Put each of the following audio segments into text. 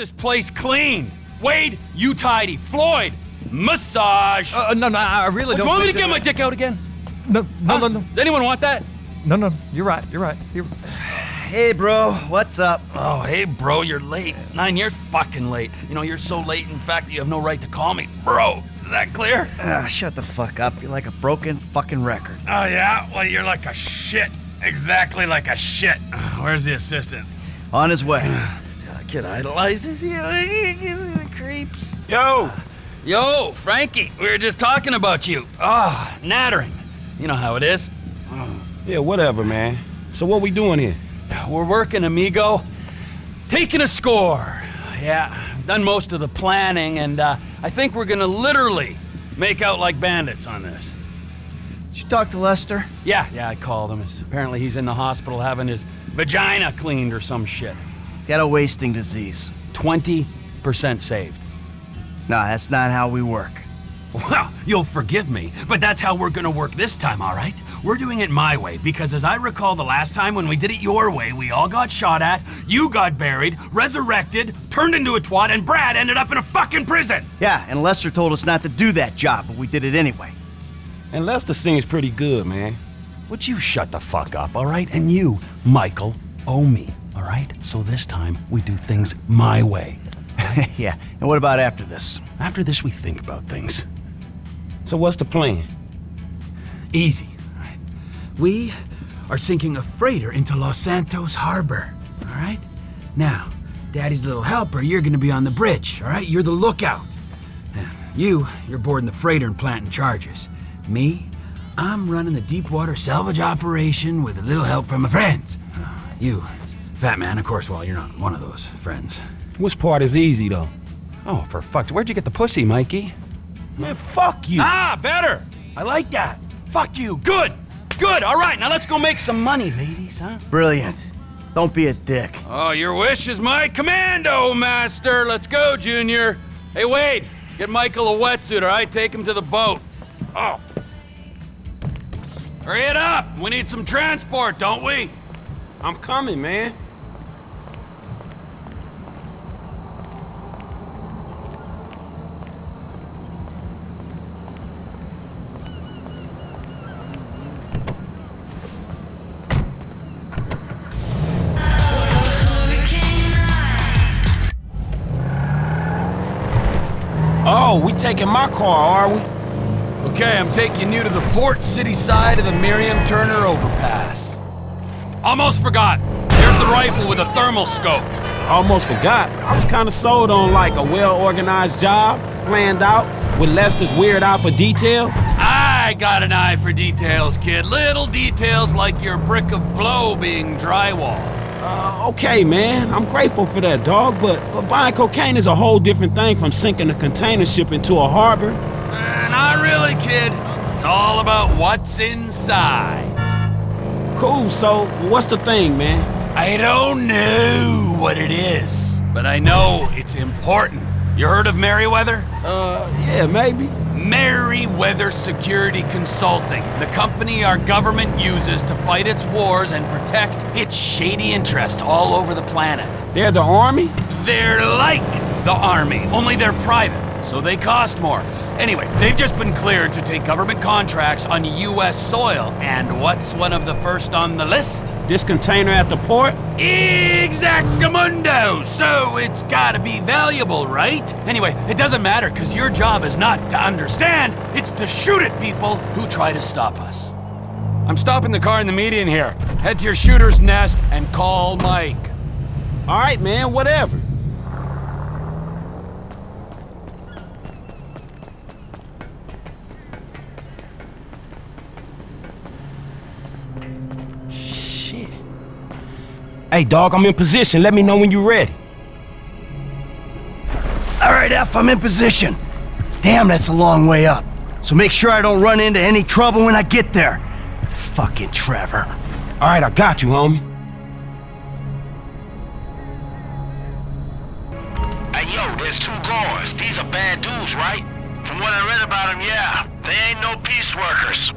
this place clean. Wade, you tidy. Floyd, massage. Uh, no, no, I really Do don't. you want me to get my dick out again? No, no, Huh? no, no, Does anyone want that? no, no. You're right. You're right. You're... Hey, bro, what's up? Oh, hey, bro, you're late. Nine years fucking late. You know, you're so late, in fact, that you have no right to call me bro. Is that clear? Ah, shut the fuck up. You're like a broken fucking record. Oh, yeah? Well, you're like a shit. Exactly like a shit. Where's the assistant? On his way. I kid idolized this. Creeps. Yo! Yo, Frankie, we were just talking about you. Ah, nattering. You know how it is. Yeah, whatever, man. So what we doing here? We're working, amigo. Taking a score. Yeah, done most of the planning, and uh, I think we're gonna literally make out like bandits on this. Did you talk to Lester? Yeah, yeah, I called him. It's, apparently he's in the hospital having his vagina cleaned or some shit. He's got a wasting disease. 20% saved. No, that's not how we work. Well, you'll forgive me, but that's how we're gonna work this time, all right? We're doing it my way, because as I recall the last time when we did it your way, we all got shot at, you got buried, resurrected, turned into a twat, and Brad ended up in a fucking prison! Yeah, and Lester told us not to do that job, but we did it anyway. And Lester sings pretty good, man. Would you shut the fuck up, all right? And you, Michael, owe me, all right? So this time, we do things my way. yeah, and what about after this? After this, we think about things. So what's the plan? Easy. all right? We are sinking a freighter into Los Santos Harbor. All right? Now, Daddy's little helper, you're gonna be on the bridge. All right? You're the lookout. Yeah, You, you're boarding the freighter and planting charges. Me, I'm running the deep water salvage operation with a little help from my friends. You, Fat Man, of course. Well, you're not one of those friends. Which part is easy, though? Oh, for fuck's where'd you get the pussy, Mikey? Man, fuck you! Ah, better. I like that. Fuck you. Good. Good. All right, now let's go make some money, ladies, huh? Brilliant. Don't be a dick. Oh, your wish is my commando, master. Let's go, Junior. Hey, Wade, get Michael a wetsuit, all right? Take him to the boat. Oh. Hurry it up. We need some transport, don't we? I'm coming, man. Taking my car, are we? Okay, I'm taking you to the port city side of the Miriam Turner overpass. Almost forgot. There's the rifle with a thermal scope. Almost forgot. I was kind of sold on like a well-organized job, planned out, with Lester's weird eye for detail. I got an eye for details, kid. Little details like your brick of blow being drywall. Uh, okay, man. I'm grateful for that, dog, but, but buying cocaine is a whole different thing from sinking a container ship into a harbor. Uh, not really, kid. It's all about what's inside. Cool, so what's the thing, man? I don't know what it is, but I know it's important. You heard of Merryweather? Uh, yeah, maybe. Merryweather Security Consulting, the company our government uses to fight its wars and protect its shady interests all over the planet. They're the army? They're like the army, only they're private, so they cost more. Anyway, they've just been cleared to take government contracts on U.S. soil, and what's one of the first on the list? This container at the port? Exactamundo! So it's gotta be valuable, right? Anyway, it doesn't matter, because your job is not to understand, it's to shoot at people who try to stop us. I'm stopping the car in the median here. Head to your shooter's nest and call Mike. All right, man, whatever. Shit. Hey, dog, I'm in position. Let me know when you're ready. All right, F, I'm in position. Damn, that's a long way up. So make sure I don't run into any trouble when I get there. Fucking Trevor. All right, I got you, homie. Hey, yo, there's two guards. These are bad dudes, right? From what I read about them, yeah. They ain't no peace workers.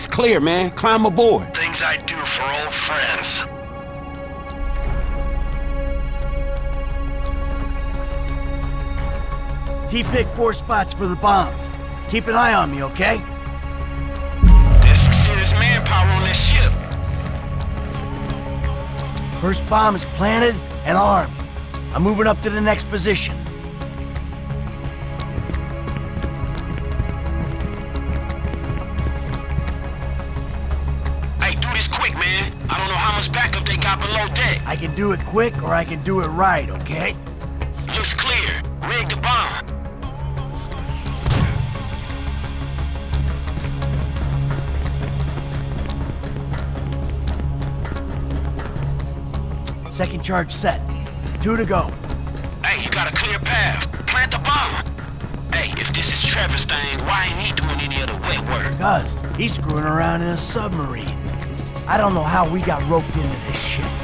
It's clear, man. Climb aboard. Things I do for old friends. T-pick four spots for the bombs. Keep an eye on me, okay? There's some serious manpower on this ship. First bomb is planted and armed. I'm moving up to the next position. Can do it quick or I can do it right, okay? Looks clear. Rig the bomb. Second charge set. Two to go. Hey, you got a clear path. Plant the bomb. Hey, if this is Trevor's thing, why ain't he doing any of the wet work? Cuz, he's screwing around in a submarine. I don't know how we got roped into this shit.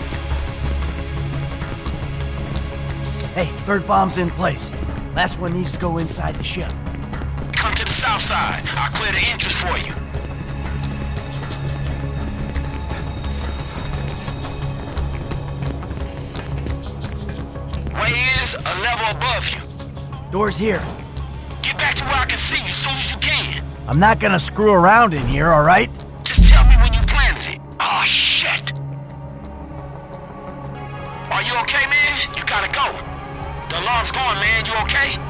Hey, third bomb's in place. Last one needs to go inside the ship. Come to the south side. I'll clear the entrance for you. Way is a level above you. Door's here. Get back to where I can see you as soon as you can. I'm not gonna screw around in here, alright? Just okay?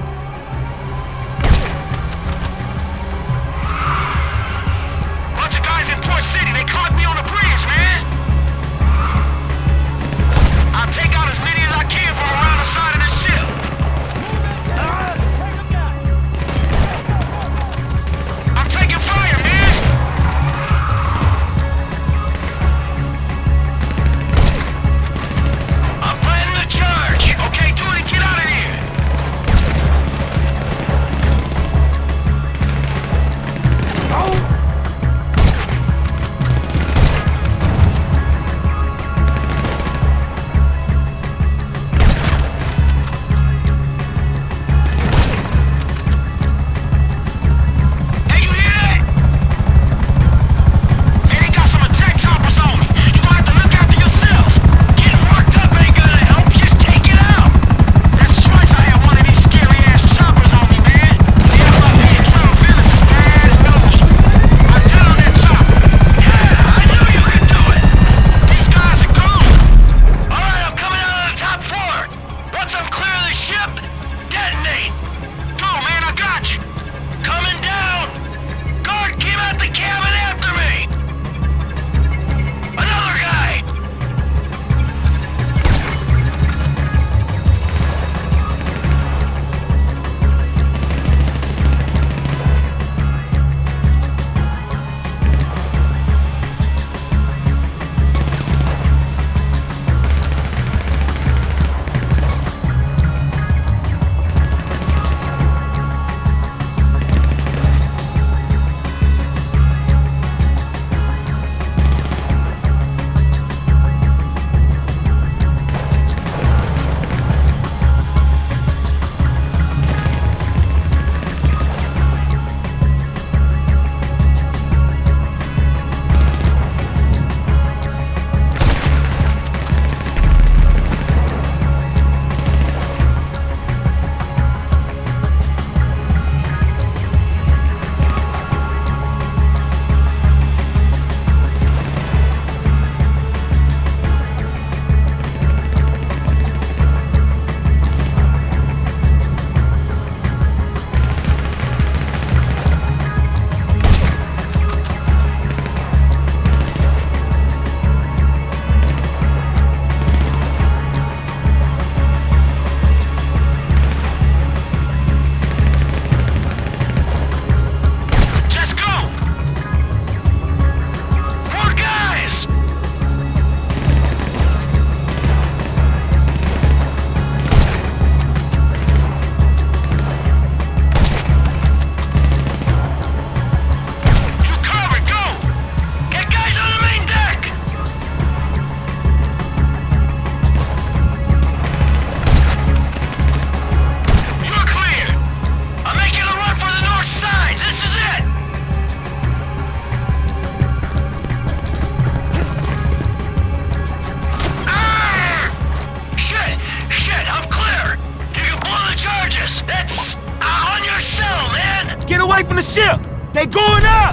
Going up!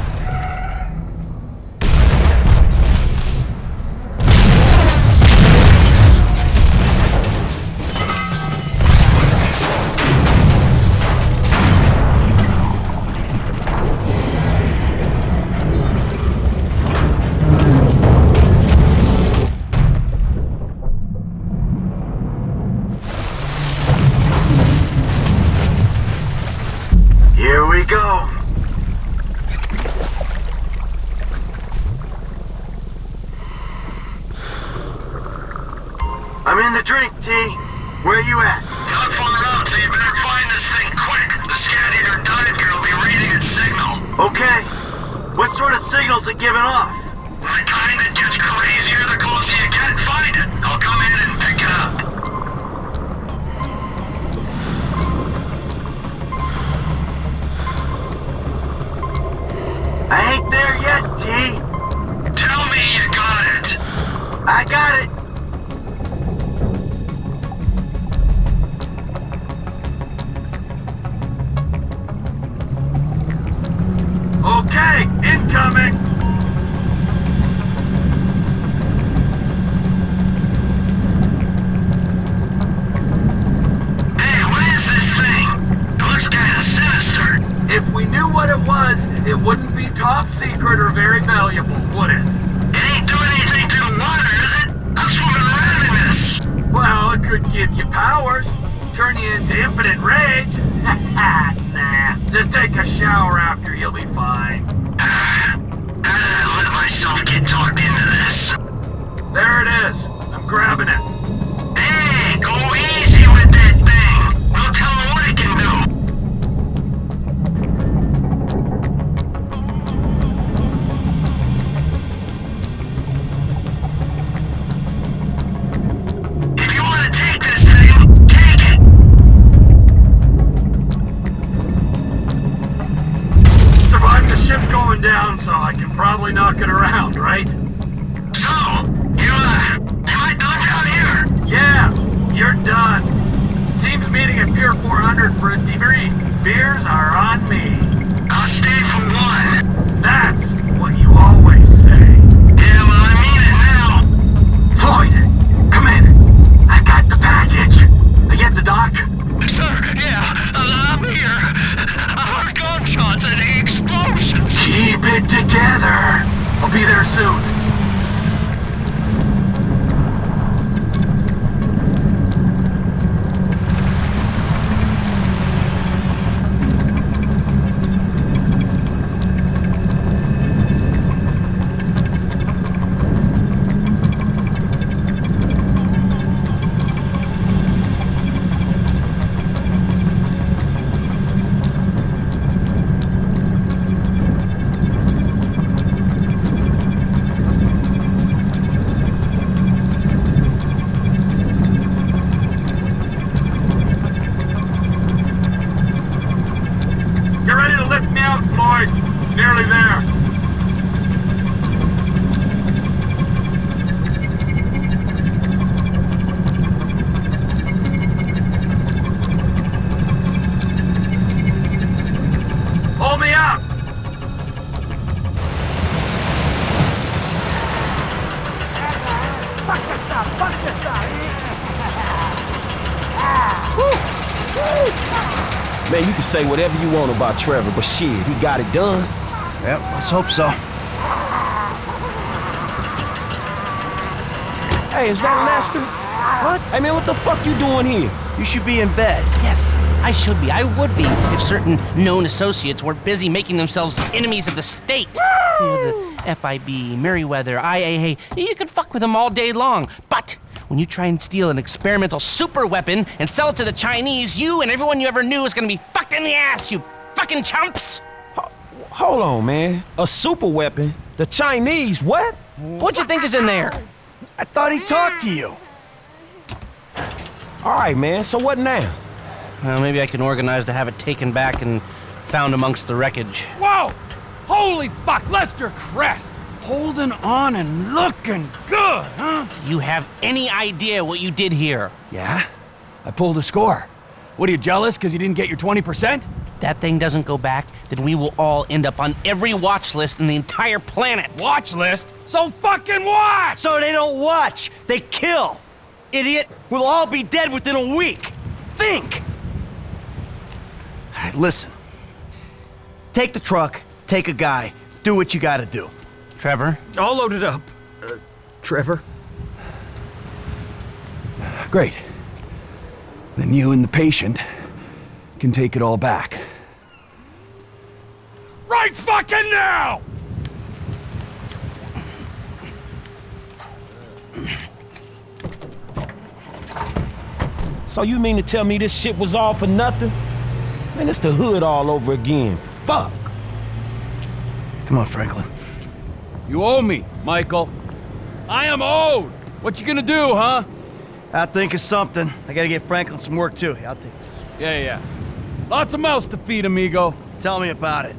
It giving off? The kind that gets crazier the closer you get. Find it. I'll come in and pick it up. I ain't there yet, T. Tell me you got it. I got it. Okay, incoming. Hey, what is this thing? It looks kinda sinister. If we knew what it was, it wouldn't be top secret or very valuable, would it? It ain't doing anything to the water, is it? I'm swimming around in this. Well, it could give you powers. Turn you into impotent rage. nah, just take a shower after, you'll be fine. How did I let myself get talked into this? There it is. I'm grabbing it. It together. I'll be there soon. Get ready to lift me out, Floyd. Nearly there. Pull me up. Man, you can say whatever you want about Trevor, but shit, he got it done. Yep, let's hope so. Hey, is that Lester? What? Hey, man, what the fuck you doing here? You should be in bed. Yes, I should be. I would be if certain known associates were busy making themselves enemies of the state. You know, the FIB, Merryweather, IAA. You could fuck with them all day long. But when you try and steal an experimental super weapon and sell it to the Chinese, you and everyone you ever knew is gonna be fucked in the ass, you fucking chumps! Hold on, man. A super weapon? The Chinese, what? What you think is in there? I thought he talked to you. All right, man, so what now? Well, maybe I can organize to have it taken back and found amongst the wreckage. Whoa! Holy fuck, Lester Crest! Holding on and looking good, huh? Do you have any idea what you did here? Yeah? I pulled a score. What are you jealous because you didn't get your 20%? that thing doesn't go back, then we will all end up on every watch list in the entire planet. Watch list? So fucking watch! So they don't watch, they kill. Idiot, we'll all be dead within a week. Think! All right, listen. Take the truck, take a guy, do what you gotta do. Trevor, All loaded up. Uh, Trevor. Great. Then you and the patient can take it all back. Right fucking now! So you mean to tell me this shit was all for nothing? Man, it's the hood all over again. Fuck. Come on, Franklin. You owe me, Michael. I am owed. What you gonna do, huh? I'll think of something. I gotta get Franklin some work too. I'll take this. Yeah, yeah. Lots of mouths to feed, amigo. Tell me about it.